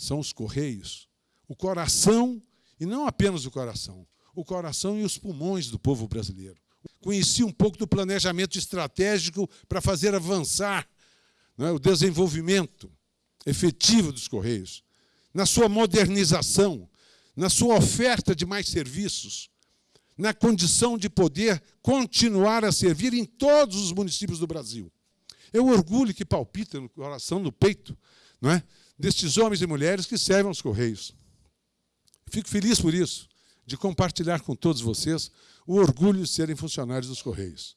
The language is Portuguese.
são os Correios, o coração, e não apenas o coração, o coração e os pulmões do povo brasileiro. Conheci um pouco do planejamento estratégico para fazer avançar é, o desenvolvimento efetivo dos Correios, na sua modernização, na sua oferta de mais serviços, na condição de poder continuar a servir em todos os municípios do Brasil. É o orgulho que palpita no coração, no peito, não é? destes homens e mulheres que servem aos Correios. Fico feliz por isso, de compartilhar com todos vocês o orgulho de serem funcionários dos Correios.